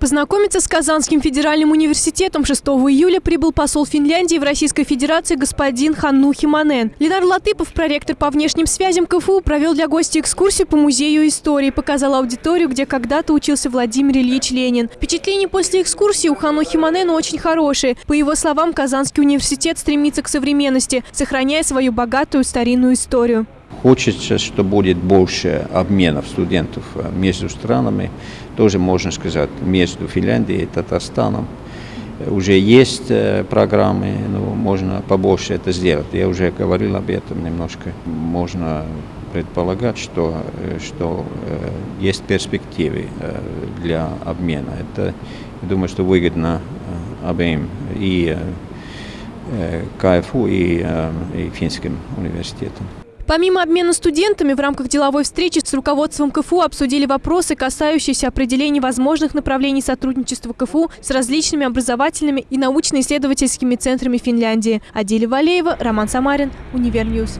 Познакомиться с Казанским федеральным университетом 6 июля прибыл посол Финляндии в Российской Федерации господин Ханну Химанен. Ленар Латыпов, проректор по внешним связям КФУ, провел для гостей экскурсию по музею истории, показал аудиторию, где когда-то учился Владимир Ильич Ленин. Впечатления после экскурсии у Ханну Химанена очень хорошие. По его словам, Казанский университет стремится к современности, сохраняя свою богатую старинную историю. Хочется, что будет больше обменов студентов э, между странами, тоже можно сказать, между Финляндией и Татарстаном. Уже есть э, программы, но можно побольше это сделать. Я уже говорил об этом немножко. Можно предполагать, что, э, что есть перспективы для обмена. Это, я думаю, что выгодно обеим и КФУ, и, и финским университетам. Помимо обмена студентами, в рамках деловой встречи с руководством КФУ обсудили вопросы, касающиеся определения возможных направлений сотрудничества КФУ с различными образовательными и научно-исследовательскими центрами Финляндии. Адиля Валеева, Роман Самарин, Univer News.